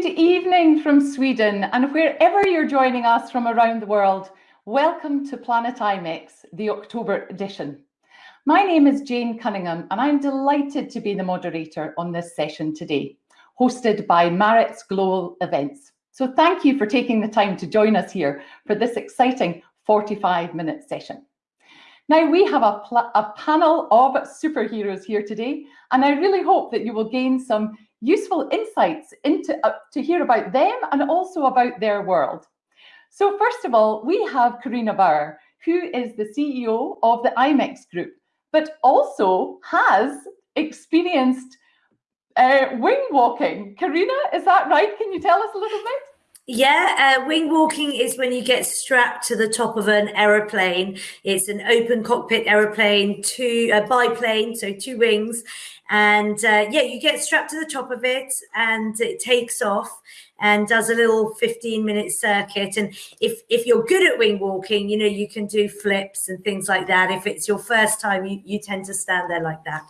Good evening from Sweden and wherever you're joining us from around the world, welcome to Planet IMEX, the October edition. My name is Jane Cunningham and I'm delighted to be the moderator on this session today, hosted by Maritz Global Events. So thank you for taking the time to join us here for this exciting 45 minute session. Now we have a, a panel of superheroes here today and I really hope that you will gain some useful insights into uh, to hear about them and also about their world. So first of all, we have Carina Bauer, who is the CEO of the IMEX Group, but also has experienced uh, wing walking. Carina, is that right? Can you tell us a little bit? Yeah, uh, wing walking is when you get strapped to the top of an aeroplane. It's an open cockpit aeroplane, two a biplane, so two wings, and uh, yeah, you get strapped to the top of it, and it takes off and does a little 15 minute circuit. And if if you're good at wing walking, you know you can do flips and things like that. If it's your first time, you you tend to stand there like that.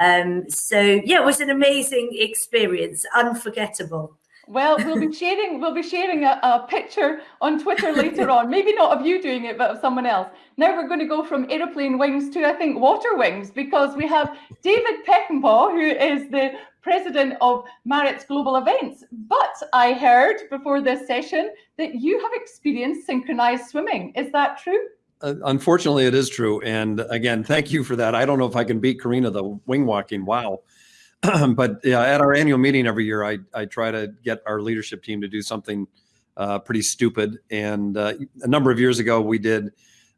Um, so yeah, it was an amazing experience, unforgettable. Well, we'll be sharing we'll be sharing a, a, picture on Twitter later on. Maybe not of you doing it, but of someone else. Now we're going to go from aeroplane wings to I think water wings because we have David Peckinpah, who is the president of Maritz Global Events. But I heard before this session that you have experienced synchronized swimming. Is that true? Uh, unfortunately, it is true. And again, thank you for that. I don't know if I can beat Carina the wing walking. Wow. but yeah, at our annual meeting every year, I, I try to get our leadership team to do something uh, pretty stupid. And uh, a number of years ago, we did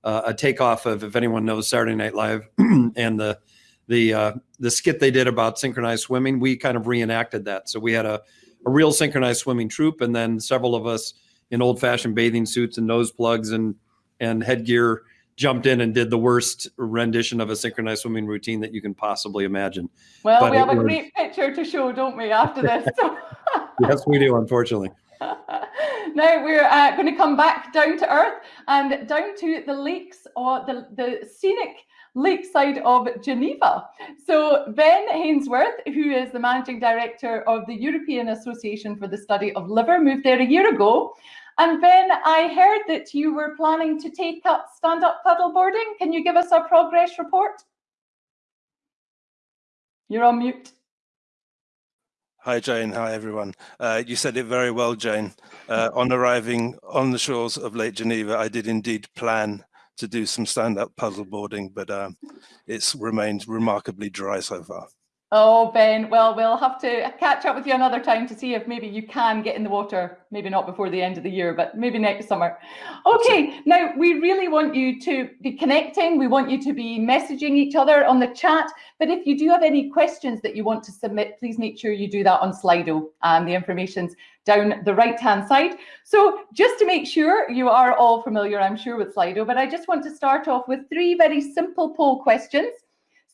uh, a takeoff of, if anyone knows Saturday Night Live and the the uh, the skit they did about synchronized swimming, we kind of reenacted that. So we had a, a real synchronized swimming troop, and then several of us in old fashioned bathing suits and nose plugs and and headgear jumped in and did the worst rendition of a synchronized swimming routine that you can possibly imagine. Well, but we have a was... great picture to show, don't we, after this? yes, we do, unfortunately. now we're uh, going to come back down to earth and down to the lakes or the, the scenic lakeside of Geneva. So Ben Hainsworth, who is the managing director of the European Association for the Study of Liver, moved there a year ago and Ben, I heard that you were planning to take up stand-up paddleboarding. Can you give us a progress report? You're on mute. Hi, Jane. Hi, everyone. Uh, you said it very well, Jane. Uh, on arriving on the shores of Lake Geneva, I did indeed plan to do some stand-up paddleboarding, but um, it's remained remarkably dry so far. Oh, Ben, well, we'll have to catch up with you another time to see if maybe you can get in the water, maybe not before the end of the year, but maybe next summer. Okay, now we really want you to be connecting. We want you to be messaging each other on the chat. But if you do have any questions that you want to submit, please make sure you do that on Slido. And the information's down the right-hand side. So just to make sure you are all familiar, I'm sure, with Slido, but I just want to start off with three very simple poll questions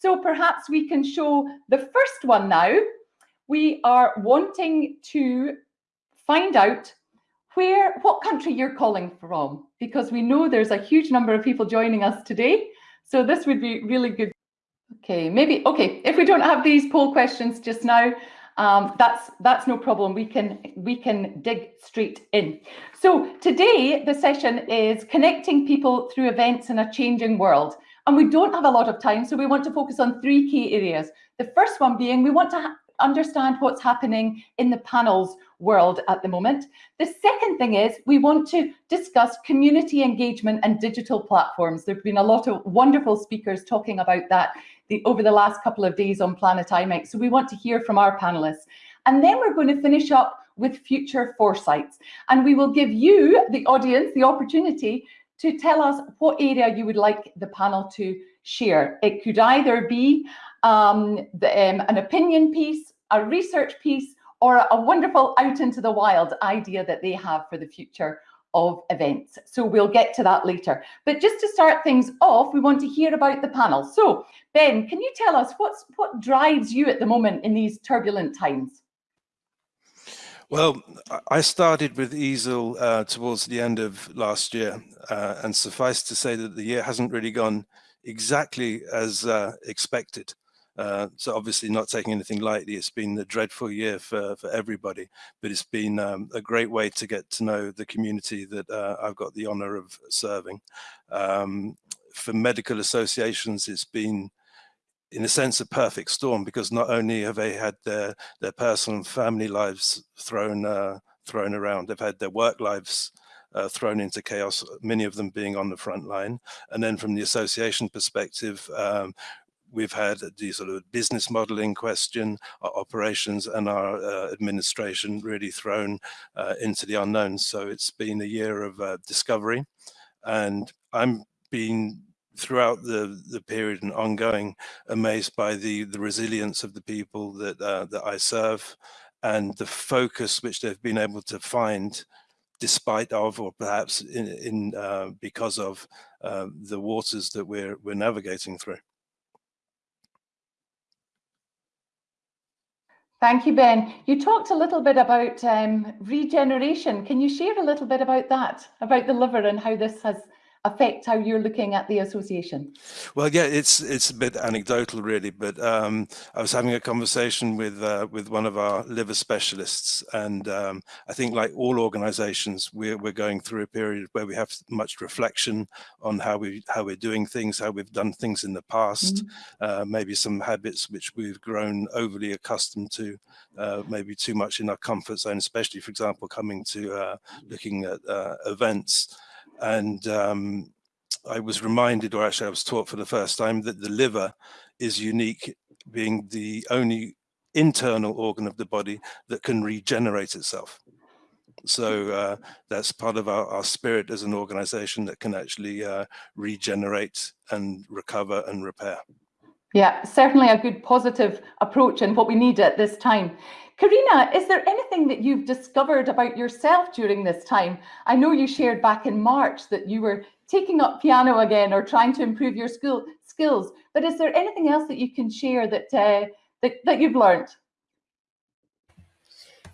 so perhaps we can show the first one now. We are wanting to find out where, what country you're calling from, because we know there's a huge number of people joining us today. So this would be really good. Okay, maybe, okay, if we don't have these poll questions just now, um, that's that's no problem. We can we can dig straight in. So today the session is connecting people through events in a changing world. And we don't have a lot of time, so we want to focus on three key areas. The first one being we want to understand what's happening in the panels world at the moment. The second thing is we want to discuss community engagement and digital platforms. There have been a lot of wonderful speakers talking about that the, over the last couple of days on Planet IMEX. So we want to hear from our panelists. And then we're going to finish up with future foresights. And we will give you, the audience, the opportunity to tell us what area you would like the panel to share. It could either be um, the, um, an opinion piece, a research piece, or a wonderful out into the wild idea that they have for the future of events. So we'll get to that later. But just to start things off, we want to hear about the panel. So Ben, can you tell us what's what drives you at the moment in these turbulent times? Well, I started with EASL uh, towards the end of last year, uh, and suffice to say that the year hasn't really gone exactly as uh, expected. Uh, so obviously not taking anything lightly. It's been a dreadful year for, for everybody, but it's been um, a great way to get to know the community that uh, I've got the honor of serving. Um, for medical associations, it's been in a sense a perfect storm because not only have they had their their personal and family lives thrown uh, thrown around, they've had their work lives uh, thrown into chaos, many of them being on the front line. And then from the association perspective, um, we've had the sort of business model in question, our operations and our uh, administration really thrown uh, into the unknown. So it's been a year of uh, discovery and I'm being throughout the the period and ongoing amazed by the the resilience of the people that uh, that I serve and the focus which they've been able to find despite of or perhaps in, in uh, because of uh, the waters that we're we're navigating through. Thank you, Ben. You talked a little bit about um, regeneration. Can you share a little bit about that, about the liver and how this has affect how you're looking at the association? Well, yeah, it's it's a bit anecdotal, really. But um, I was having a conversation with uh, with one of our liver specialists, and um, I think, like all organisations, we're we're going through a period where we have much reflection on how we how we're doing things, how we've done things in the past, mm -hmm. uh, maybe some habits which we've grown overly accustomed to, uh, maybe too much in our comfort zone, especially, for example, coming to uh, looking at uh, events. And um, I was reminded, or actually I was taught for the first time, that the liver is unique, being the only internal organ of the body that can regenerate itself. So uh, that's part of our, our, spirit as an organization that can actually uh, regenerate and recover and repair. Yeah, certainly a good positive approach and what we need at this time. Carina, is there anything that you've discovered about yourself during this time? I know you shared back in March that you were taking up piano again or trying to improve your school skills, but is there anything else that you can share that, uh, that, that you've learned?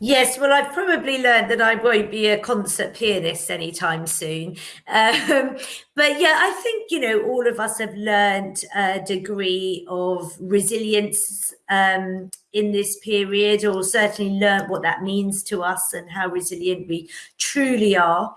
Yes, well, I've probably learned that I won't be a concert pianist anytime soon. Um, but yeah, I think, you know, all of us have learned a degree of resilience um, in this period, or certainly learned what that means to us and how resilient we truly are.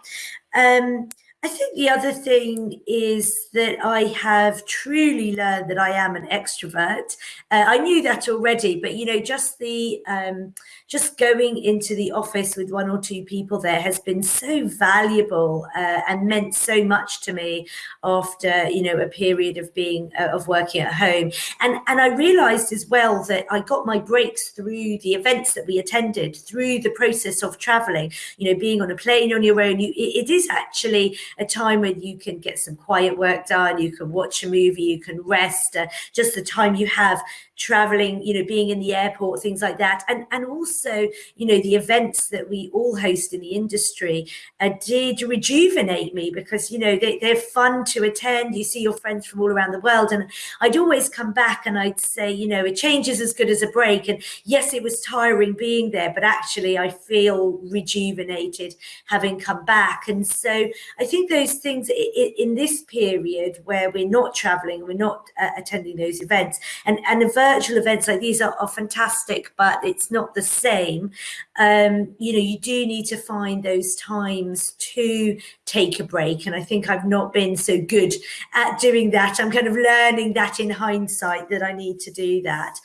Um, I think the other thing is that I have truly learned that I am an extrovert. Uh, I knew that already, but you know, just the um, just going into the office with one or two people there has been so valuable uh, and meant so much to me after you know a period of being uh, of working at home. And and I realised as well that I got my breaks through the events that we attended, through the process of travelling. You know, being on a plane on your own, you, it, it is actually a time when you can get some quiet work done, you can watch a movie, you can rest, uh, just the time you have traveling, you know, being in the airport, things like that. And, and also, you know, the events that we all host in the industry uh, did rejuvenate me because, you know, they, they're fun to attend. You see your friends from all around the world. And I'd always come back and I'd say, you know, a change is as good as a break. And yes, it was tiring being there, but actually I feel rejuvenated having come back. And so I think those things in this period where we're not traveling, we're not uh, attending those events and, and a virtual events like these are, are fantastic, but it's not the same. Um, you know, you do need to find those times to take a break. And I think I've not been so good at doing that. I'm kind of learning that in hindsight that I need to do that.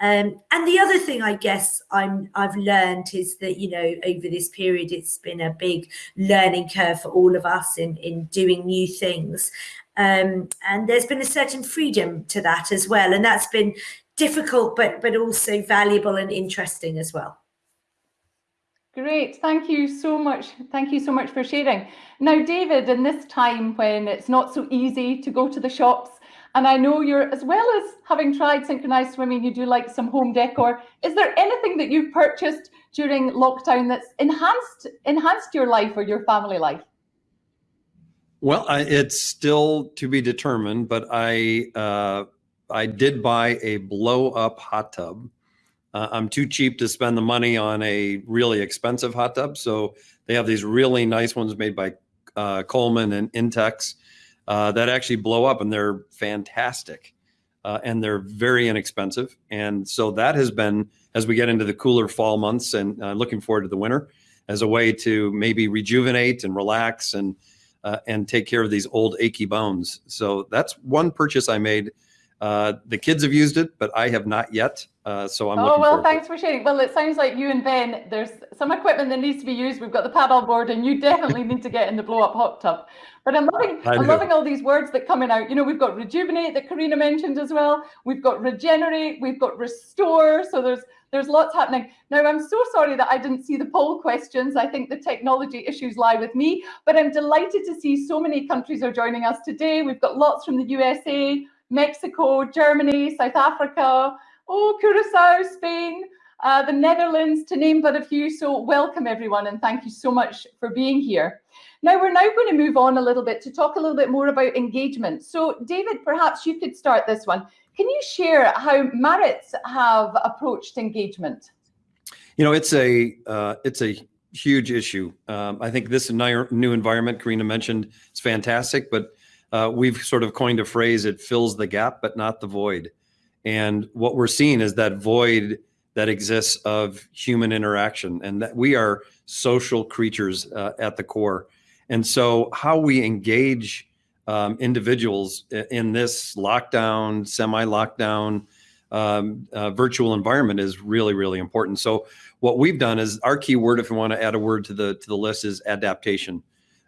Um, and the other thing I guess I'm I've learned is that you know over this period it's been a big learning curve for all of us in in doing new things, um, and there's been a certain freedom to that as well, and that's been difficult but but also valuable and interesting as well. Great, thank you so much. Thank you so much for sharing. Now, David, in this time when it's not so easy to go to the shops, and I know you're, as well as having tried synchronized swimming, you do like some home decor. Is there anything that you've purchased during lockdown that's enhanced enhanced your life or your family life? Well, I, it's still to be determined, but I uh, I did buy a blow up hot tub. Uh, I'm too cheap to spend the money on a really expensive hot tub. So they have these really nice ones made by uh, Coleman and Intex uh, that actually blow up and they're fantastic. uh, and they're very inexpensive. And so that has been, as we get into the cooler fall months and uh, looking forward to the winter, as a way to maybe rejuvenate and relax and uh, and take care of these old achy bones. So that's one purchase I made. Uh, the kids have used it, but I have not yet. Uh, so I'm. Oh well, thanks for sharing. Well, it sounds like you and Ben, there's some equipment that needs to be used. We've got the paddle board, and you definitely need to get in the blow up hot tub. But I'm loving, I am loving all these words that coming out. You know, we've got rejuvenate that Carina mentioned as well. We've got regenerate. We've got restore. So there's there's lots happening. Now, I'm so sorry that I didn't see the poll questions. I think the technology issues lie with me, but I'm delighted to see so many countries are joining us today. We've got lots from the USA, Mexico, Germany, South Africa, oh, Curacao, Spain, uh, the Netherlands, to name but a few. So welcome everyone and thank you so much for being here. Now we're now going to move on a little bit to talk a little bit more about engagement. So David, perhaps you could start this one. Can you share how Maritz have approached engagement? You know, it's a uh, it's a huge issue. Um, I think this new environment Carina mentioned is fantastic, but uh, we've sort of coined a phrase: "It fills the gap, but not the void." And what we're seeing is that void that exists of human interaction, and that we are social creatures uh, at the core. And so, how we engage um, individuals in this lockdown, semi-lockdown, um, uh, virtual environment is really, really important. So what we've done is our key word, if you want to add a word to the to the list, is adaptation.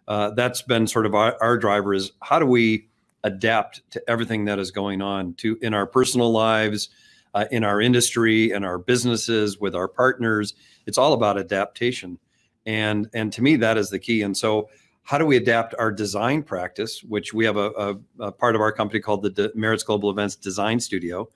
Uh, that's been sort of our, our driver is how do we adapt to everything that is going on to in our personal lives, uh, in our industry, in our businesses, with our partners. It's all about adaptation, and and to me that is the key. And so how do we adapt our design practice, which we have a, a, a part of our company called the De Maritz Global Events Design Studio.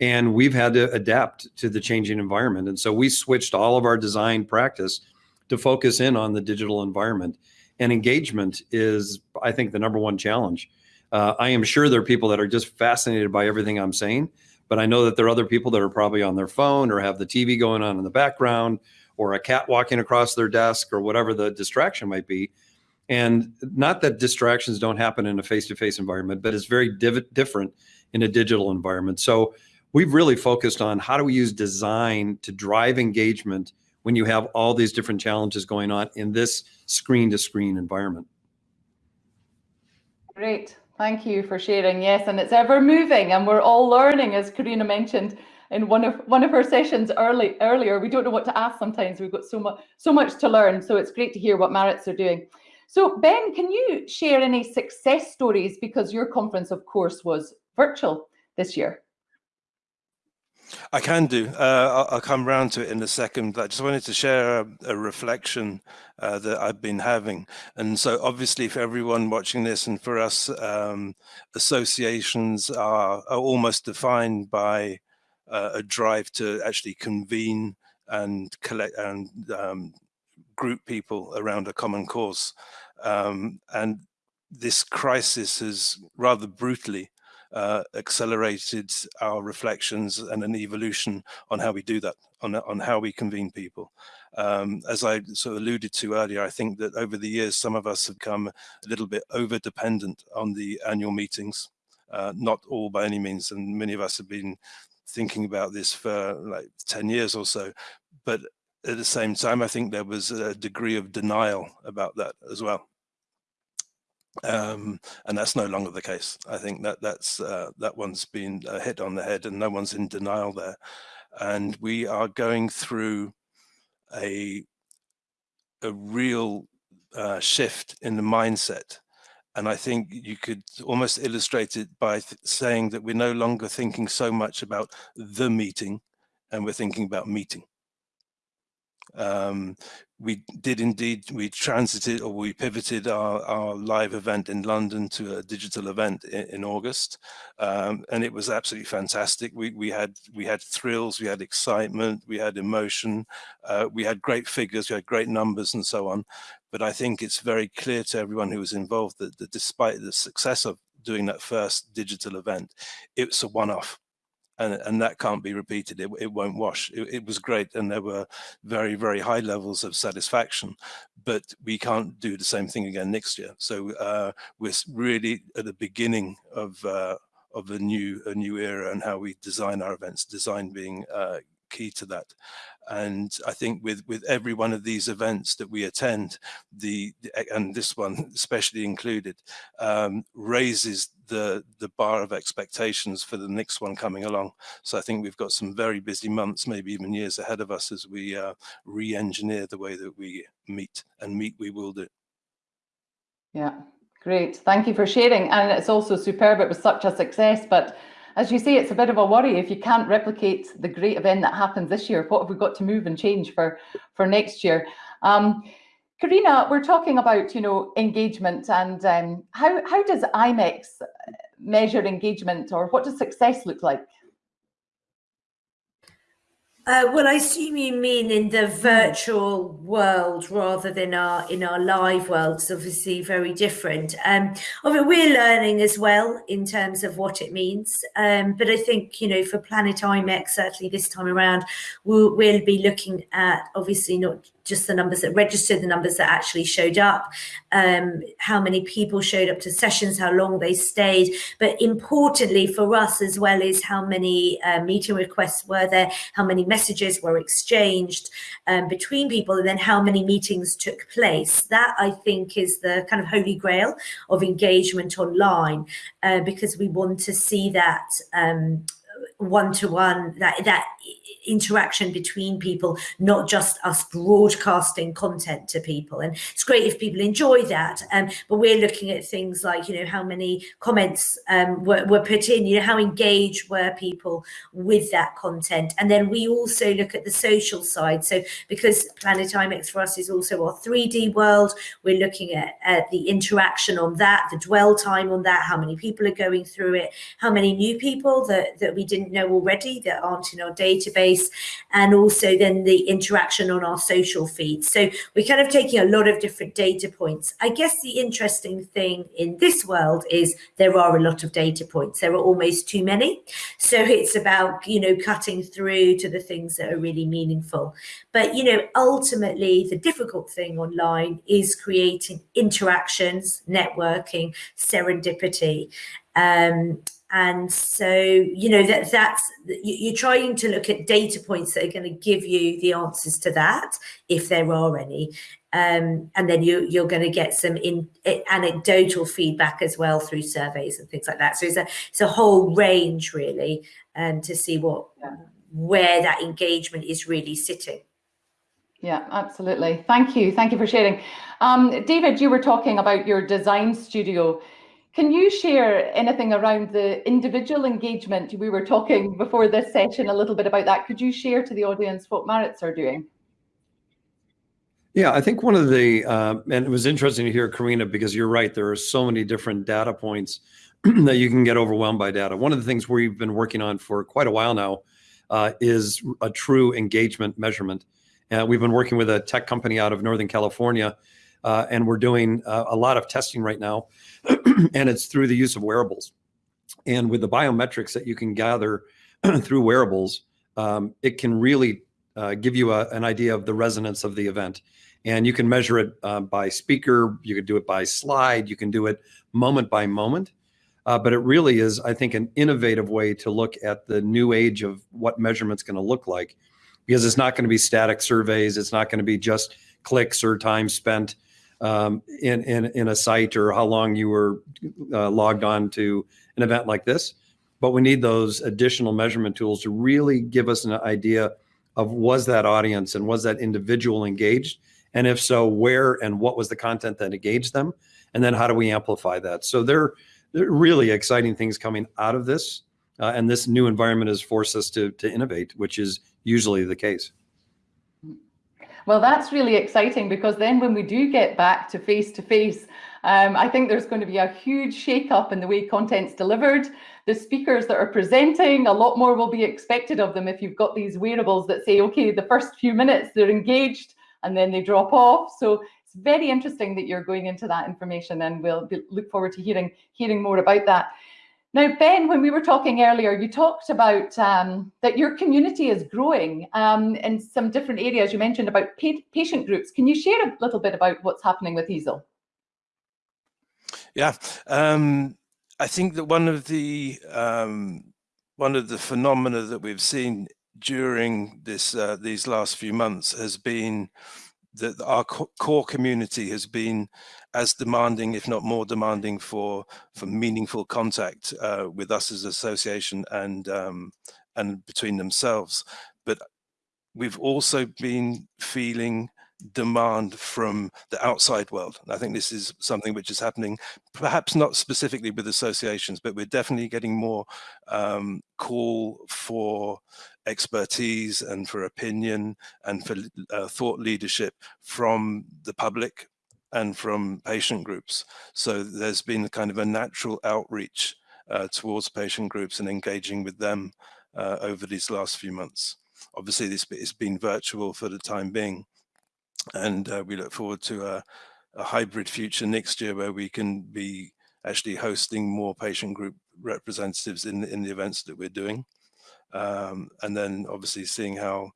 And we've had to adapt to the changing environment. And so we switched all of our design practice to focus in on the digital environment. And engagement is, I think, the number one challenge. Uh, I am sure there are people that are just fascinated by everything I'm saying, but I know that there are other people that are probably on their phone or have the TV going on in the background or a cat walking across their desk or whatever the distraction might be and not that distractions don't happen in a face-to-face environment, but it's very div different in a digital environment. So we've really focused on how do we use design to drive engagement when you have all these different challenges going on in this screen-to-screen environment. Great, thank you for sharing. Yes, and it's ever moving and we're all learning, as Carina mentioned in one of one of her sessions early earlier. We don't know what to ask sometimes. We've got so much so much to learn. So it's great to hear what Maritz are doing. So Ben, can you share any success stories because your conference, of course, was virtual this year? I can do. Uh, I'll, I'll, come round to it in a second. I just wanted to share a, a reflection uh, that I've been having. And so obviously for everyone watching this and for us, um, associations are, are, almost defined by uh, a drive to actually convene and collect and um, group people around a common cause. Um, and this crisis has rather brutally uh, accelerated our reflections and an evolution on how we do that, on, on how we convene people. Um, as I sort of alluded to earlier, I think that over the years, some of us have come a little bit over dependent on the annual meetings. Uh, not all by any means, and many of us have been thinking about this for like 10 years or so. But at the same time, I think there was a degree of denial about that as well. Um, and that's no longer the case. I think that that's uh, that one's been hit on the head and no one's in denial there. And we are going through a, a real uh, shift in the mindset. And I think you could almost illustrate it by saying that we're no longer thinking so much about the meeting and we're thinking about meeting. Um, we did indeed, we transited or we pivoted our, our live event in London to a digital event in, in August. Um, and it was absolutely fantastic. We, we, had, we had thrills, we had excitement, we had emotion, uh, we had great figures, we had great numbers and so on. But I think it's very clear to everyone who was involved that, that despite the success of doing that first digital event, it's a one-off and, and that can't be repeated. It, it won't wash. It, it, was great, and there were very, very high levels of satisfaction, but we can't do the same thing again next year. So uh, we're really at the beginning of uh, of a new a new era and how we design our events. Design being uh, key to that. And I think with with every one of these events that we attend, the, and this one especially included, um, raises the the bar of expectations for the next one coming along. So I think we've got some very busy months, maybe even years ahead of us as we uh, re-engineer the way that we meet and meet we will do. Yeah, great. Thank you for sharing. And it's also superb. It was such a success, but as you say, it's a bit of a worry if you can't replicate the great event that happens this year. What have we got to move and change for, for next year? Um, Carina, we're talking about, you know, engagement and um, how, how does IMEX measure engagement or what does success look like? Uh, well, I assume you mean in the virtual world rather than our in our live world. It's obviously very different. Um, we're learning as well in terms of what it means. Um, but I think you know for Planet IMEX certainly this time around we'll, we'll be looking at obviously not just the numbers that registered, the numbers that actually showed up, um, how many people showed up to sessions, how long they stayed. But importantly for us as well is how many uh, meeting requests were there, how many messages were exchanged um, between people, and then how many meetings took place. That I think is the kind of holy grail of engagement online, uh, because we want to see that um, one-to-one, that that interaction between people, not just us broadcasting content to people. And it's great if people enjoy that. Um, but we're looking at things like, you know, how many comments um, were, were put in, you know, how engaged were people with that content. And then we also look at the social side. So because Planet IMEX for us is also our 3D world, we're looking at, at the interaction on that, the dwell time on that, how many people are going through it, how many new people that, that we didn't know already that aren't in our database and also then the interaction on our social feeds. So we're kind of taking a lot of different data points. I guess the interesting thing in this world is there are a lot of data points. There are almost too many. So it's about, you know, cutting through to the things that are really meaningful. But, you know, ultimately the difficult thing online is creating interactions, networking, serendipity. Um, and so you know that that's you're trying to look at data points that are going to give you the answers to that if there are any um, and then you, you're going to get some in, anecdotal feedback as well through surveys and things like that so it's a, it's a whole range really um, to see what yeah. where that engagement is really sitting yeah, absolutely. Thank you. Thank you for sharing. Um, David, you were talking about your design studio. Can you share anything around the individual engagement? We were talking before this session a little bit about that. Could you share to the audience what Maritz are doing? Yeah, I think one of the, uh, and it was interesting to hear Carina because you're right, there are so many different data points that you can get overwhelmed by data. One of the things we've been working on for quite a while now uh, is a true engagement measurement. Uh, we've been working with a tech company out of Northern California, uh, and we're doing uh, a lot of testing right now and it's through the use of wearables. And with the biometrics that you can gather through wearables, um, it can really uh, give you a, an idea of the resonance of the event. And you can measure it uh, by speaker, you can do it by slide, you can do it moment by moment. Uh, but it really is, I think, an innovative way to look at the new age of what measurement's going to look like, because it's not going to be static surveys. It's not going to be just clicks or time spent um, in, in, in a site or how long you were uh, logged on to an event like this. But we need those additional measurement tools to really give us an idea of was that audience and was that individual engaged? And if so, where and what was the content that engaged them? And then how do we amplify that? So there, are really exciting things coming out of this. Uh, and this new environment has forced us to, to innovate, which is usually the case. Well, that's really exciting because then when we do get back to face to face, um, I think there's going to be a huge shake up in the way content's delivered. The speakers that are presenting, a lot more will be expected of them if you've got these wearables that say, okay, the first few minutes they're engaged and then they drop off. So it's very interesting that you're going into that information and we'll look forward to hearing, hearing more about that. Now, Ben, when we were talking earlier, you talked about um, that your community is growing um, in some different areas. You mentioned about pa patient groups. Can you share a little bit about what's happening with EASL? Yeah, um, I think that one of the um, one of the phenomena that we've seen during this uh, these last few months has been that our co core community has been as demanding, if not more demanding, for for meaningful contact uh, with us as association and um, and between themselves. But we've also been feeling demand from the outside world. I think this is something which is happening, perhaps not specifically with associations, but we're definitely getting more um, call for expertise and for opinion and for uh, thought leadership from the public and from patient groups. So there's been kind of a natural outreach uh, towards patient groups and engaging with them uh, over these last few months. Obviously, this has been virtual for the time being, and uh, we look forward to a, a, hybrid future next year where we can be actually hosting more patient group representatives in, in the events that we're doing. Um, and then obviously seeing how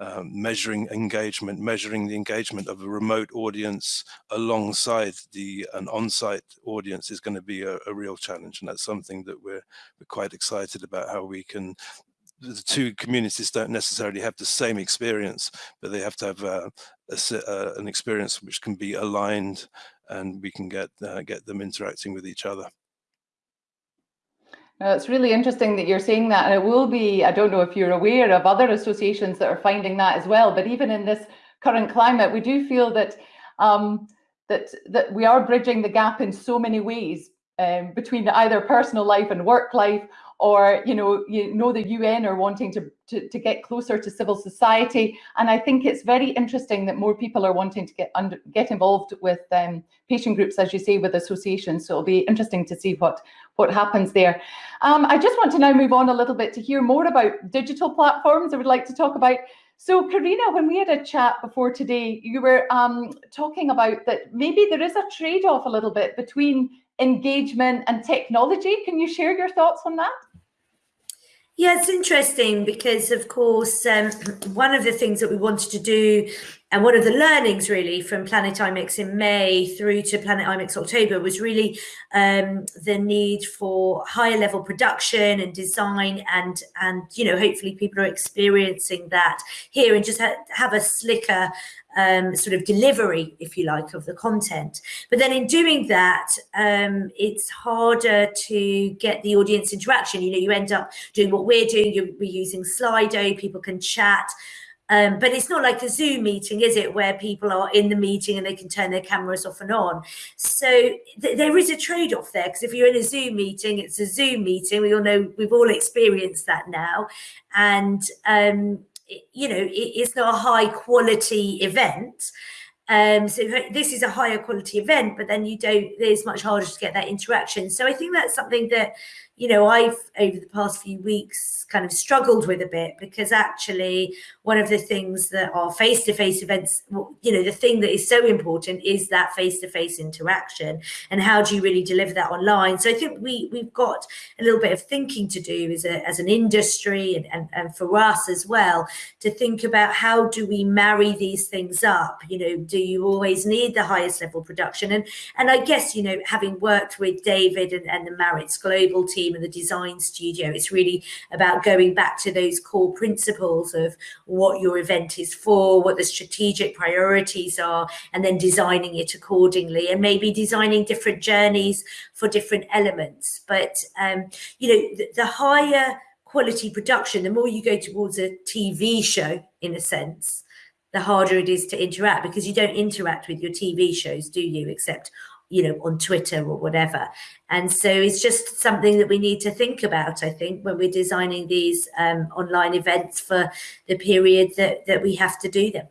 um, measuring engagement, measuring the engagement of a remote audience alongside the an on-site audience is going to be a, a, real challenge, and that's something that we're we're quite excited about how we can the two communities don't necessarily have the same experience, but they have to have a, a, uh, an experience which can be aligned and we can get uh, get them interacting with each other. Now, it's really interesting that you're saying that, and it will be, I don't know if you're aware of other associations that are finding that as well, but even in this current climate, we do feel that um, that that we are bridging the gap in so many ways um, between either personal life and work life, or you know you know the UN are wanting to, to, to get closer to civil society. And I think it's very interesting that more people are wanting to get under get involved with um, patient groups as you say with associations. So it'll be interesting to see what what happens there. Um, I just want to now move on a little bit to hear more about digital platforms. I would like to talk about so Carina, when we had a chat before today, you were um, talking about that maybe there is a trade-off a little bit between engagement and technology. Can you share your thoughts on that? Yeah, it's interesting because, of course, um, one of the things that we wanted to do, and one of the learnings really from Planet IMEX in May through to Planet IMEX October was really um, the need for higher level production and design, and and you know hopefully people are experiencing that here and just ha have a slicker um, sort of delivery, if you like, of the content. But then in doing that, um, it's harder to get the audience interaction. You know, you end up doing what we're doing, you're, we're using Slido, people can chat. Um, but it's not like a Zoom meeting, is it, where people are in the meeting and they can turn their cameras off and on. So th there is a trade-off there because if you're in a Zoom meeting, it's a Zoom meeting. We all know we've all experienced that now, and um, you know, it, it's not a high quality event. Um, so this is a higher quality event, but then you don't, it's much harder to get that interaction. So I think that's something that, you know, I've over the past few weeks kind of struggled with a bit because actually one of the things that are face-to-face events, you know, the thing that is so important is that face-to-face interaction and how do you really deliver that online? So I think we, we've got a little bit of thinking to do as, a, as an industry and, and, and for us as well to think about how do we marry these things up? You know, do you always need the highest level production? And, and I guess, you know, having worked with David and, and the Maritz Global team and the design studio, it's really about about going back to those core principles of what your event is for, what the strategic priorities are, and then designing it accordingly, and maybe designing different journeys for different elements. But, um, you know, the, the higher quality production, the more you go towards a TV show, in a sense, the harder it is to interact because you don't interact with your TV shows, do you? Except you know, on Twitter or whatever. And so it's just something that we need to think about, I think, when we're designing these um, online events for the period that, that we have to do them.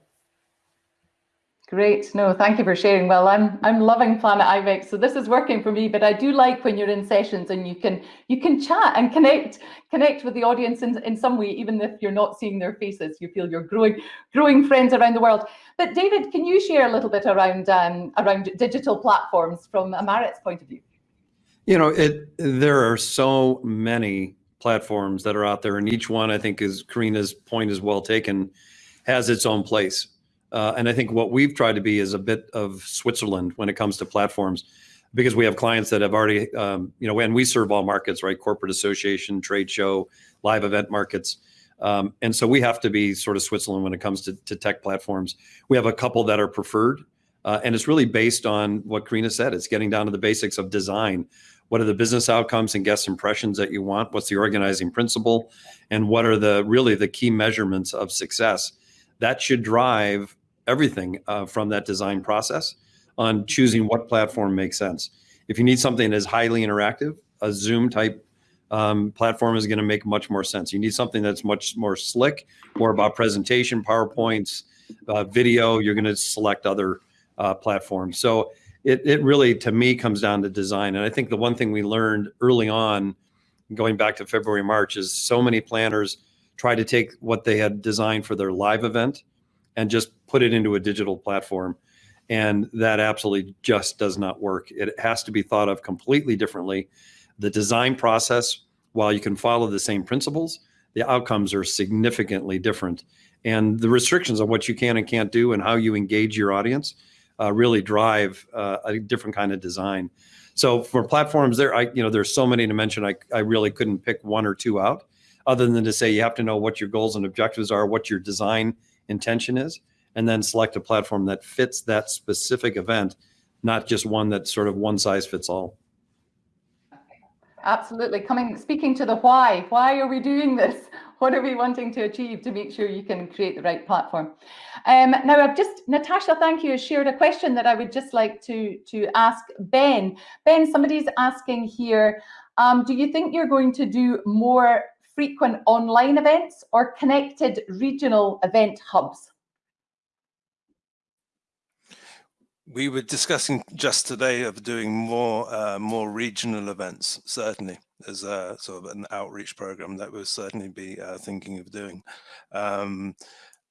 Great. No, thank you for sharing. Well, I'm I'm loving Planet IMEX, so this is working for me. But I do like when you're in sessions and you can you can chat and connect connect with the audience in, in some way, even if you're not seeing their faces. You feel you're growing growing friends around the world. But David, can you share a little bit around um, around digital platforms from a Maritz point of view? You know, it there are so many platforms that are out there, and each one I think is Carina's point is well taken, has its own place uh, and I think what we've tried to be is a bit of Switzerland when it comes to platforms. because we have clients that have already, um, you know, and we serve all markets, right? Corporate association, trade show, live event markets. Um, and so we have to be sort of Switzerland when it comes to, to tech platforms. We have a couple that are preferred, uh, and it's really based on what Carina said. It's getting down to the basics of design. What are the business outcomes and guest impressions that you want? What's the organizing principle? And what are the really the key measurements of success? That should drive everything uh, from that design process on choosing what platform makes sense. If you need something that is highly interactive, a Zoom type um, platform is going to make much more sense. You need something that's much more slick, more about presentation, PowerPoints, uh, video. You're going to select other uh, platforms. So it, it really, to me, comes down to design. And I think the one thing we learned early on, going back to February, March, is so many planners try to take what they had designed for their live event and just put it into a digital platform. And that absolutely just does not work. It has to be thought of completely differently. The design process, while you can follow the same principles, the outcomes are significantly different. And the restrictions on what you can and can't do and how you engage your audience uh, really drive uh, a different kind of design. So for platforms there, I, you know, there's so many to mention, I, I really couldn't pick one or two out other than to say you have to know what your goals and objectives are, what your design intention is, and then select a platform that fits that specific event, not just one that sort of one size fits all. Absolutely. Coming, speaking to the why. Why are we doing this? What are we wanting to achieve to make sure you can create the right platform? Um, now, I've just, Natasha, thank you, shared a question that I would just like to, to ask Ben. Ben, somebody's asking here, um, do you think you're going to do more frequent online events or connected regional event hubs? We were discussing just today of doing more uh, more regional events, certainly as a sort of an outreach program that we'll certainly be uh, thinking of doing. Um,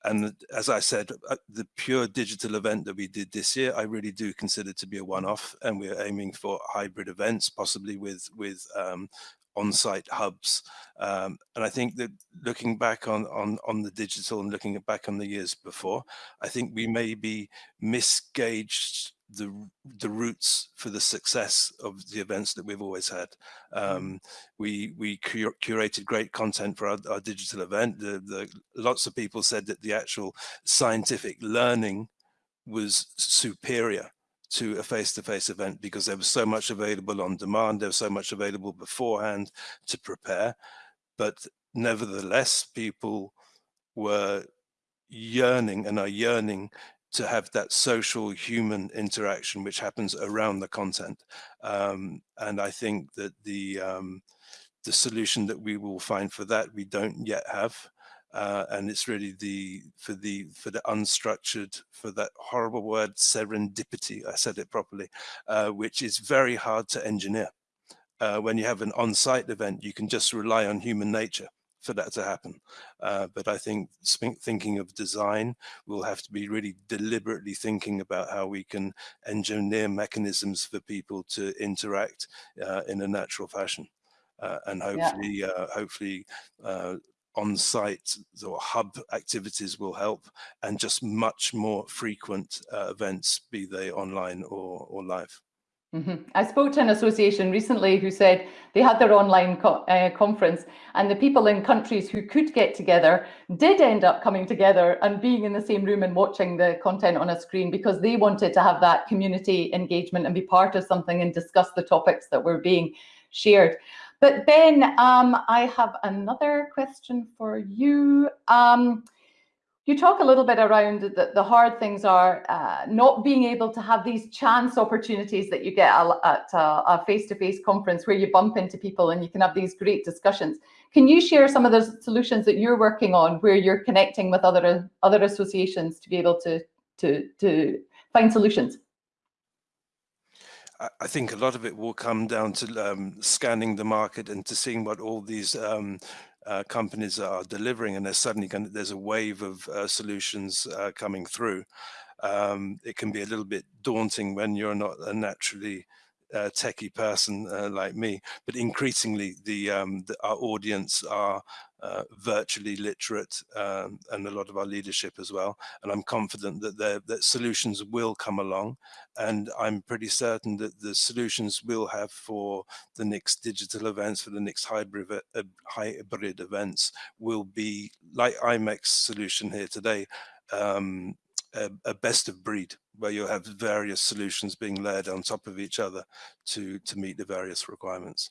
and as I said, uh, the pure digital event that we did this year, I really do consider to be a one-off, and we're aiming for hybrid events, possibly with with um, on-site hubs. Um, and I think that looking back on, on, on the digital and looking back on the years before, I think we maybe misgauged the the roots for the success of the events that we've always had. Mm. Um, we we cur curated great content for our, our digital event. The, the, lots of people said that the actual scientific learning was superior to a face-to-face -face event because there was so much available on demand, there was so much available beforehand to prepare. But nevertheless, people were yearning and are yearning to have that social human interaction which happens around the content. Um, and I think that the um, the solution that we will find for that we don't yet have uh, and it's really the for the for the unstructured for that horrible word serendipity i said it properly uh, which is very hard to engineer uh, when you have an on-site event you can just rely on human nature for that to happen uh, but i think thinking of design we'll have to be really deliberately thinking about how we can engineer mechanisms for people to interact uh, in a natural fashion uh, and hopefully yeah. uh, hopefully uh, on-site or hub activities will help and just much more frequent uh, events, be they online or, or live. Mm -hmm. I spoke to an association recently who said they had their online co uh, conference and the people in countries who could get together did end up coming together and being in the same room and watching the content on a screen because they wanted to have that community engagement and be part of something and discuss the topics that were being shared. But Ben, um, I have another question for you. Um, you talk a little bit around the, the hard things are uh, not being able to have these chance opportunities that you get at a face-to-face -face conference where you bump into people and you can have these great discussions. Can you share some of the solutions that you're working on where you're connecting with other other associations to be able to to to find solutions? I think a lot of it will come down to um, scanning the market and to seeing what all these um, uh, companies are delivering, and there's suddenly going to, there's a wave of uh, solutions uh, coming through. Um, it can be a little bit daunting when you're not a naturally uh, techie person uh, like me, but increasingly the, um, the, our audience are uh, virtually literate um, and a lot of our leadership as well. And I'm confident that that solutions will come along. And I'm pretty certain that the solutions we'll have for the next digital events, for the next hybrid, uh, hybrid events will be like IMEX's solution here today, um, a, a best of breed where you'll have various solutions being layered on top of each other to, to meet the various requirements.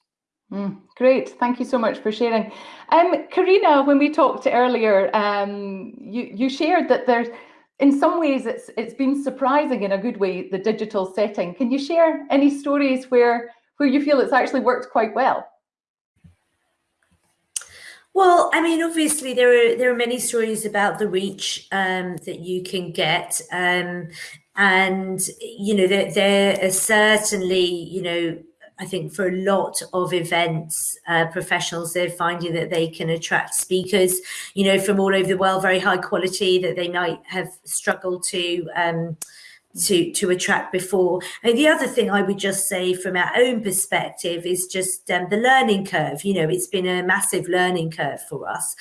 Mm, great, thank you so much for sharing. Um, Carina, when we talked earlier, um, you, you shared that there's, in some ways, it's it's been surprising in a good way, the digital setting. Can you share any stories where where you feel it's actually worked quite well? Well, I mean, obviously there are there are many stories about the reach um, that you can get, um, and you know there there are certainly you know I think for a lot of events uh, professionals, they're finding that they can attract speakers, you know, from all over the world, very high quality that they might have struggled to um, to to attract before. And the other thing I would just say from our own perspective is just um, the learning curve. You know, it's been a massive learning curve for us,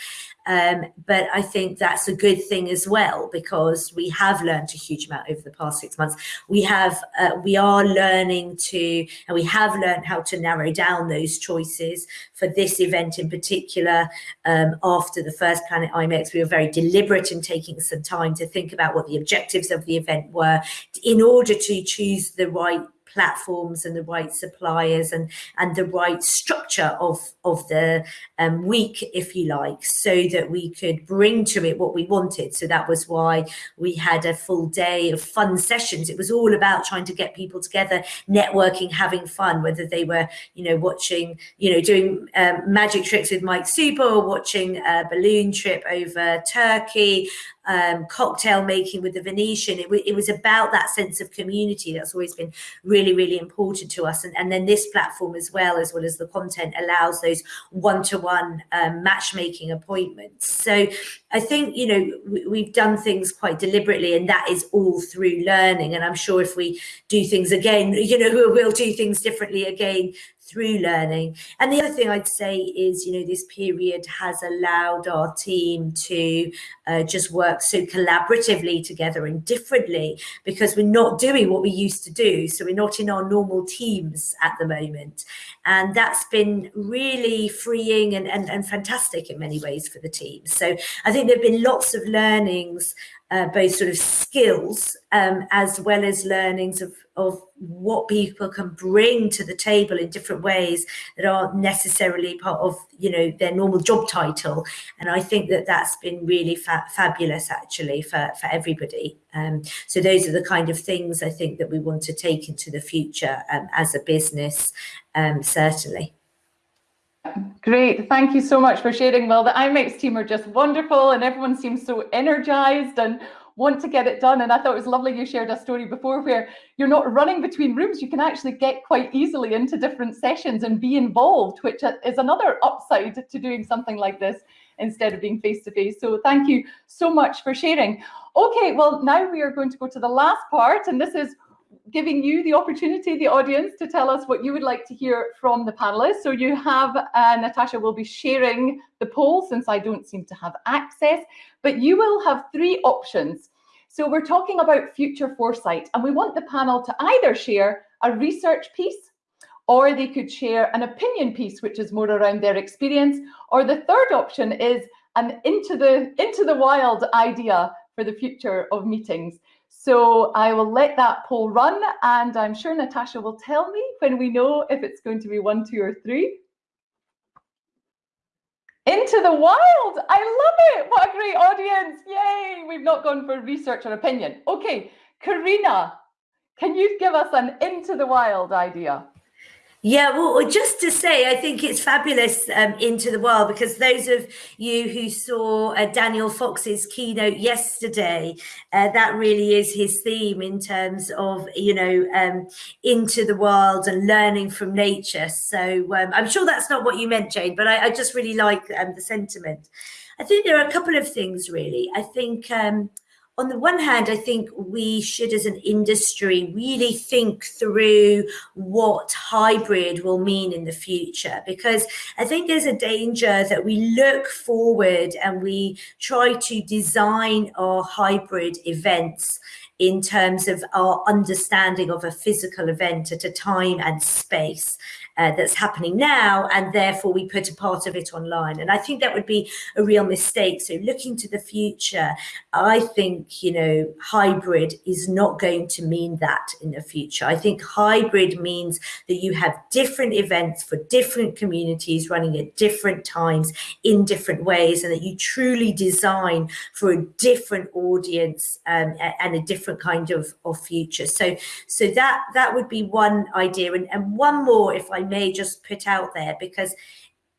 um, but I think that's a good thing as well because we have learned a huge amount over the past six months. We have, uh, we are learning to, and we have learned how to narrow down those choices for this event in particular. Um, after the first Planet IMEX, we were very deliberate in taking some time to think about what the objectives of the event were in order to choose the right platforms and the right suppliers and and the right structure of of the um, week, if you like, so that we could bring to it what we wanted. So that was why we had a full day of fun sessions. It was all about trying to get people together, networking, having fun, whether they were, you know, watching, you know, doing um, magic tricks with Mike Super or watching a balloon trip over Turkey, um, cocktail making with the Venetian. It, it, was about that sense of community that's always been really, really important to us. And, and then this platform as well, as well as the content, allows those one-to-one um, matchmaking appointments. So I think, you know, we, we've done things quite deliberately and that is all through learning. And I'm sure if we do things again, you know, we'll do things differently again through learning. And the other thing I'd say is, you know, this period has allowed our team to uh, just work so collaboratively together and differently because we're not doing what we used to do. So we're not in our normal teams at the moment. And that's been really freeing and, and, and fantastic in many ways for the team. So I think there have been lots of learnings uh, both sort of skills um, as well as learnings of, of what people can bring to the table in different ways that aren't necessarily part of you know their normal job title. And i think that that's been really fa fabulous actually for for everybody. Um, so those are the kind of things i think that we want to take into the future um, as a business um, certainly Great, thank you so much for sharing. Well, the IMEX team are just wonderful and everyone seems so energized and want to get it done. And I thought it was lovely you shared a story before where you're not running between rooms. You can actually get quite easily into different sessions and be involved, which is another upside to doing something like this instead of being face to face. So thank you so much for sharing. Okay, well, now we are going to go to the last part, and this is giving you the opportunity, the audience, to tell us what you would like to hear from the panelists. So you have, uh, Natasha will be sharing the poll since I don't seem to have access, but you will have three options. So we're talking about future foresight and we want the panel to either share a research piece or they could share an opinion piece, which is more around their experience. Or the third option is an into the, into the wild idea for the future of meetings. So I will let that poll run and I'm sure Natasha will tell me when we know if it's going to be one, two or three. Into the wild. I love it. What a great audience. Yay. We've not gone for research or opinion. Okay, Carina, can you give us an into the wild idea? Yeah, well, just to say, I think it's fabulous um, into the wild because those of you who saw uh, Daniel Fox's keynote yesterday, uh, that really is his theme in terms of, you know, um, into the wild and learning from nature. So um, I'm sure that's not what you meant, Jane, but I, I just really like um, the sentiment. I think there are a couple of things, really. I think um, on the one hand, I think we should, as an industry, really think through what hybrid will mean in the future. Because I think there's a danger that we look forward and we try to design our hybrid events in terms of our understanding of a physical event at a time and space uh, that's happening now, and therefore we put a part of it online. And I think that would be a real mistake. So looking to the future, I think, you know, hybrid is not going to mean that in the future. I think hybrid means that you have different events for different communities running at different times in different ways, and that you truly design for a different audience um, and a different kind of, of future. So, so that that would be one idea. And, and one more, if I may just put out there because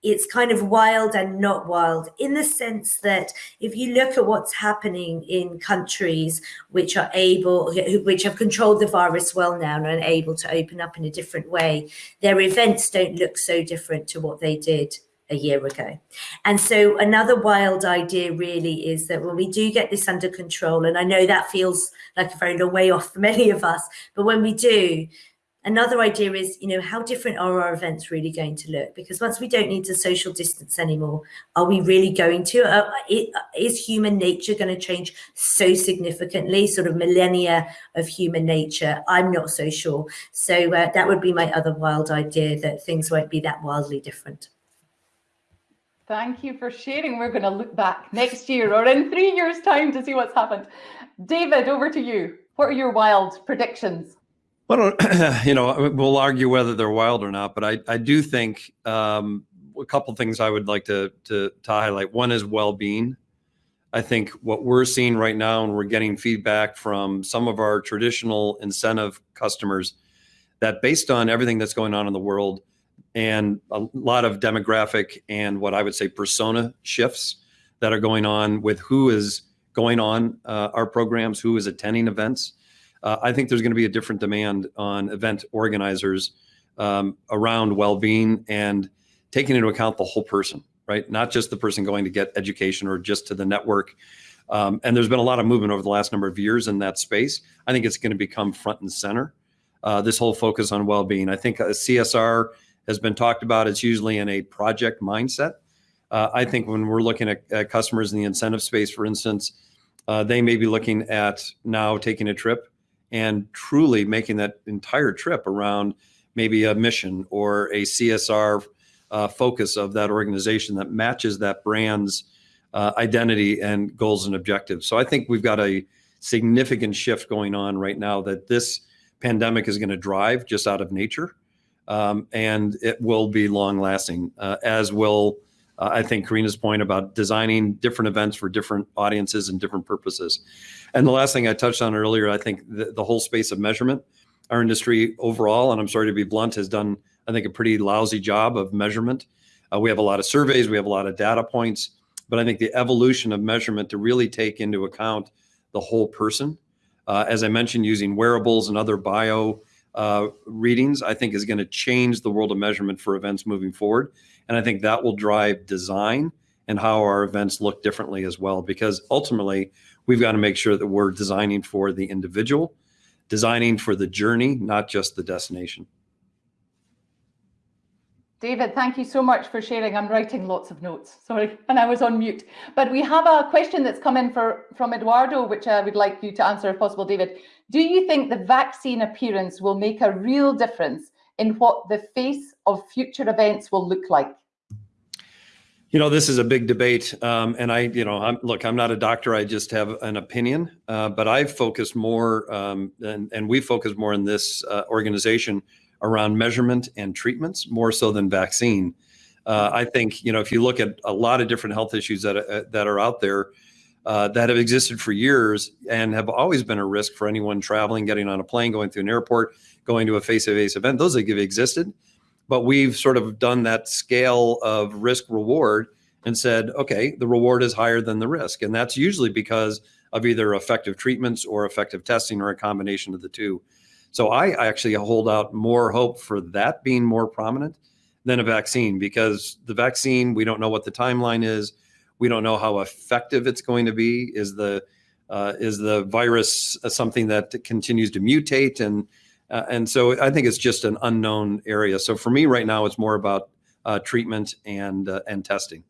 it's kind of wild and not wild in the sense that if you look at what's happening in countries which are able which have controlled the virus well now and are able to open up in a different way their events don't look so different to what they did a year ago. And so another wild idea really is that when we do get this under control, and I know that feels like a very long way off for many of us, but when we do, Another idea is, you know, how different are our events really going to look? Because once we don't need to social distance anymore, are we really going to? Uh, it, is human nature going to change so significantly? Sort of millennia of human nature? I'm not so sure. So uh, that would be my other wild idea that things won't be that wildly different. Thank you for sharing. We're going to look back next year or in three years' time to see what's happened. David, over to you. What are your wild predictions? Well, you know, we'll argue whether they're wild or not, but I, I do think um, a couple things I would like to, to, to highlight. One is well-being. I think what we're seeing right now, and we're getting feedback from some of our traditional incentive customers, that based on everything that's going on in the world and a lot of demographic and what I would say persona shifts that are going on with who is going on uh, our programs, who is attending events uh, I think there's going to be a different demand on event organizers um, around well-being and taking into account the whole person, right? Not just the person going to get education or just to the network. Um, and there's been a lot of movement over the last number of years in that space. I think it's going to become front and center. Uh, this whole focus on well-being. I think a CSR has been talked about. It's usually in a project mindset. Uh, I think when we're looking at, at, customers in the incentive space, for instance, uh, they may be looking at now taking a trip and truly making that entire trip around maybe a mission or a CSR uh, focus of that organization that matches that brand's uh, identity and goals and objectives. So I think we've got a significant shift going on right now that this pandemic is going to drive just out of nature. Um, and it will be long lasting, uh, as will uh, I think Carina's point about designing different events for different audiences and different purposes. And the last thing I touched on earlier, I think the, the whole space of measurement, our industry overall, and I'm sorry to be blunt, has done, I think, a pretty lousy job of measurement. Uh, we have a lot of surveys, we have a lot of data points, but I think the evolution of measurement to really take into account the whole person, uh, as I mentioned, using wearables and other bio uh, readings, I think is going to change the world of measurement for events moving forward. And I think that will drive design and how our events look differently as well, because ultimately we've got to make sure that we're designing for the individual, designing for the journey, not just the destination. David, thank you so much for sharing. I'm writing lots of notes, sorry, and I was on mute. But we have a question that's come in for, from Eduardo, which I would like you to answer if possible, David. Do you think the vaccine appearance will make a real difference in what the face of future events will look like? You know, this is a big debate, um, and I, you know, I'm, look, I'm not a doctor. I just have an opinion, uh, but I've focused more, um, and, and we focus more in this uh, organization around measurement and treatments more so than vaccine. Uh, I think, you know, if you look at a lot of different health issues that uh, that are out there uh, that have existed for years and have always been a risk for anyone traveling, getting on a plane, going through an airport, going to a face-to-face event. Those have existed, but we've sort of done that scale of risk reward and said, okay, the reward is higher than the risk, and that's usually because of either effective treatments or effective testing or a combination of the two. So I actually hold out more hope for that being more prominent than a vaccine because the vaccine, we don't know what the timeline is. We don't know how effective it's going to be. Is the uh, is the virus uh, something that continues to mutate and uh, and so I think it's just an unknown area. So for me right now, it's more about uh, treatment and uh, and testing,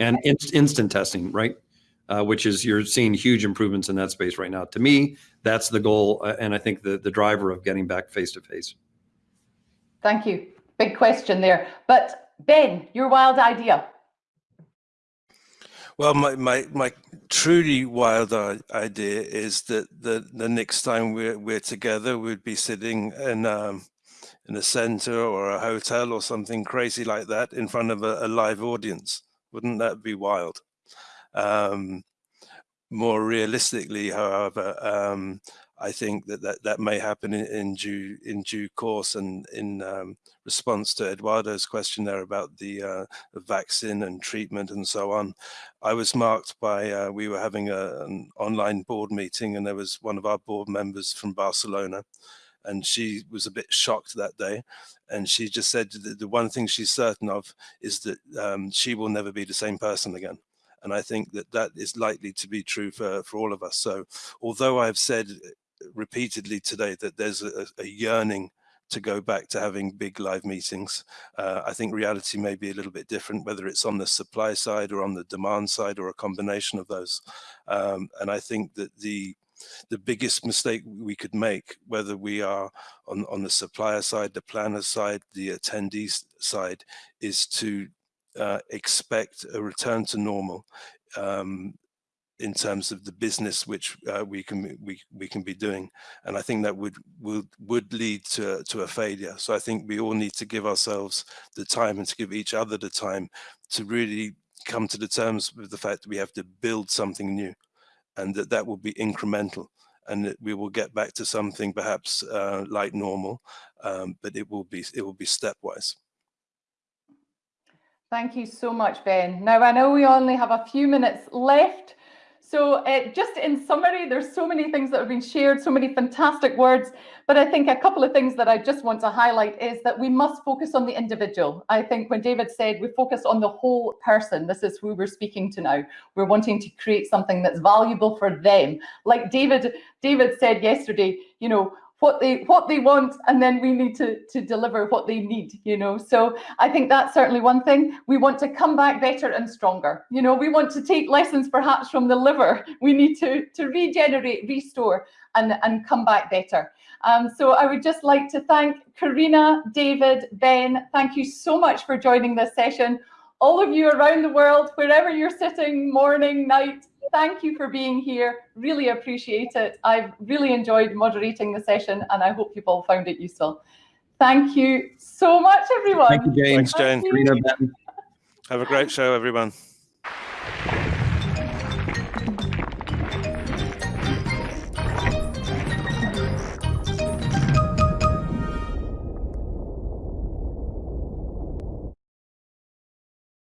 and in, instant testing, right? Uh, which is you're seeing huge improvements in that space right now. To me, that's the goal, uh, and I think the the driver of getting back face to face. Thank you. Big question there, but Ben, your wild idea. Well, my, my, my truly wild idea is that the, the next time we're, we're together, we'd be sitting in, um, in a center or a hotel or something crazy like that in front of a, a live audience. Wouldn't that be wild? Um, more realistically, however, um, I think that that, that may happen in, in due in due course. And in um, response to Eduardo's question there about the, uh, vaccine and treatment and so on. I was marked by, uh, we were having a, an online board meeting and there was one of our board members from Barcelona. And she was a bit shocked that day. And she just said that the one thing she's certain of is that um, she will never be the same person again and I think that that is likely to be true for, for all of us. So although I've said repeatedly today that there's a, a yearning to go back to having big live meetings. Uh, I think reality may be a little bit different, whether it's on the supply side or on the demand side or a combination of those. Um, and I think that the the biggest mistake we could make, whether we are on, on the supplier side, the planner side, the attendees side, is to uh, expect a return to normal um, in terms of the business which uh, we can we we can be doing. And i think that would would would lead to to a failure. So i think we all need to give ourselves the time and to give each other the time to really come to the terms with the fact that we have to build something new and that that will be incremental and that we will get back to something perhaps uh, like normal um, but it will be it will be stepwise Thank you so much, Ben. Now, I know we only have a few minutes left, so uh, just in summary, there's so many things that have been shared, so many fantastic words, but I think a couple of things that I just want to highlight is that we must focus on the individual. I think when David said we focus on the whole person, this is who we're speaking to now. We're wanting to create something that's valuable for them. Like David, David said yesterday, you know, what they what they want and then we need to to deliver what they need you know? So i think that's certainly one thing. We want to come back better and stronger. You know we want to take lessons perhaps from the liver. We need to to regenerate restore and and come back better. Um, so i would just like to thank carina david ben. Thank you so much for joining this session all of you around the world wherever you're sitting morning night thank you for being here. Really appreciate it. I've really enjoyed moderating the session and I hope you've all found it useful. Thank you so much, everyone. Thank you, Jane. Thanks, Jane. Thank you. Have a great show, everyone.